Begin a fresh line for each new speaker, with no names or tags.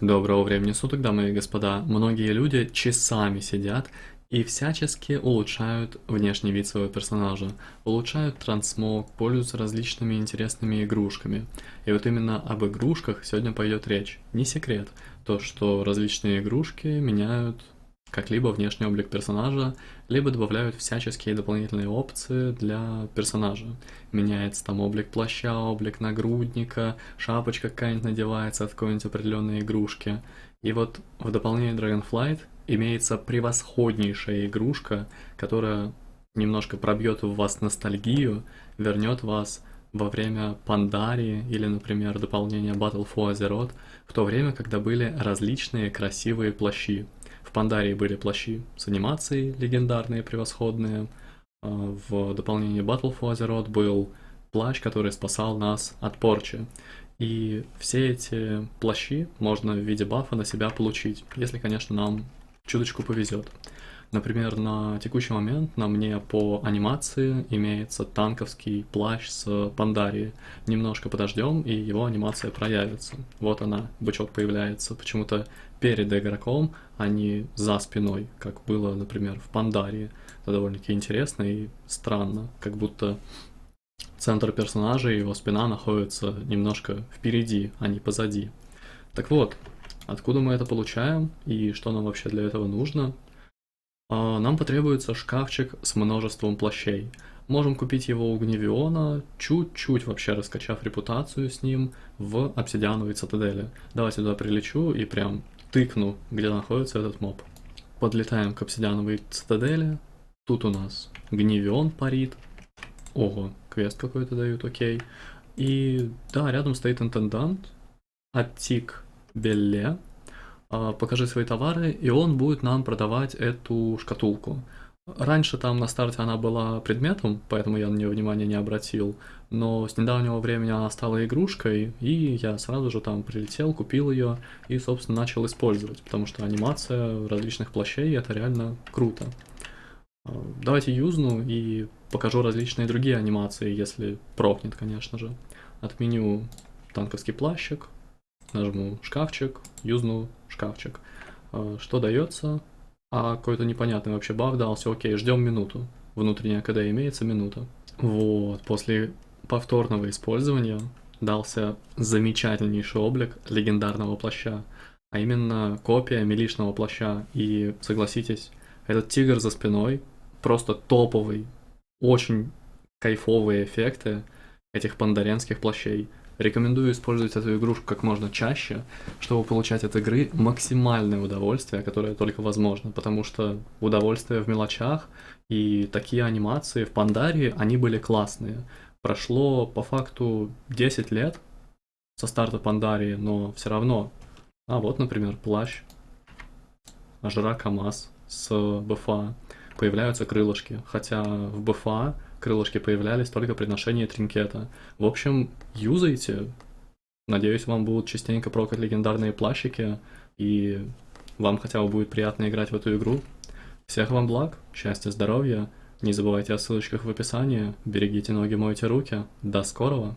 Доброго времени суток, дамы и господа. Многие люди часами сидят и всячески улучшают внешний вид своего персонажа, улучшают трансмог, пользуются различными интересными игрушками. И вот именно об игрушках сегодня пойдет речь. Не секрет, то что различные игрушки меняют как-либо внешний облик персонажа, либо добавляют всяческие дополнительные опции для персонажа. Меняется там облик плаща, облик нагрудника, шапочка какая-нибудь надевается от какой-нибудь определенной игрушки. И вот в дополнение Dragonflight имеется превосходнейшая игрушка, которая немножко пробьет в вас ностальгию, вернет вас во время Пандарии или, например, дополнения Battle for Azeroth, в то время, когда были различные красивые плащи. В Пандарии были плащи с анимацией легендарные, превосходные. А, в дополнении Battle for Azeroth был плащ, который спасал нас от порчи. И все эти плащи можно в виде бафа на себя получить, если, конечно, нам чуточку повезет. Например, на текущий момент на мне по анимации имеется танковский плащ с Пандарии. Немножко подождем, и его анимация проявится. Вот она, бычок появляется почему-то перед игроком, а не за спиной, как было, например, в Пандарии. Это довольно-таки интересно и странно, как будто центр персонажа и его спина находятся немножко впереди, а не позади. Так вот, откуда мы это получаем и что нам вообще для этого нужно? А, нам потребуется шкафчик с множеством плащей. Можем купить его у Гневиона, чуть-чуть вообще раскачав репутацию с ним в обсидиановой цитадели. Давайте туда прилечу и прям тыкну, где находится этот моб. Подлетаем к обсидиановой цитадели. Тут у нас Гневион парит. Ого, квест какой-то дают, окей. И да, рядом стоит интендант. Аттик Белле. А, покажи свои товары, и он будет нам продавать эту шкатулку. Раньше там на старте она была предметом, поэтому я на нее внимания не обратил, но с недавнего времени она стала игрушкой, и я сразу же там прилетел, купил ее и, собственно, начал использовать, потому что анимация различных плащей это реально круто. А, давайте юзну и покажу различные другие анимации, если прокнет, конечно же. Отменю танковский плащик, нажму шкафчик, юзну шкафчик. А, что дается? А какой-то непонятный вообще баф дался. Окей, ждем минуту. Внутренняя КД имеется минута. Вот, после повторного использования дался замечательнейший облик легендарного плаща, а именно копия милишного плаща. И согласитесь, этот тигр за спиной просто топовый, очень кайфовые эффекты этих пандаренских плащей. Рекомендую использовать эту игрушку как можно чаще, чтобы получать от игры максимальное удовольствие, которое только возможно, потому что удовольствие в мелочах и такие анимации в Пандарии, они были классные. Прошло по факту 10 лет со старта Пандарии, но все равно. А вот, например, плащ Ажра КамАЗ с БФА. Появляются крылышки, хотя в БФА крылышки появлялись только при ношении тринкета. В общем, юзайте. Надеюсь, вам будут частенько прокать легендарные плащики, и вам хотя бы будет приятно играть в эту игру. Всех вам благ, счастья, здоровья. Не забывайте о ссылочках в описании. Берегите ноги, мойте руки. До скорого!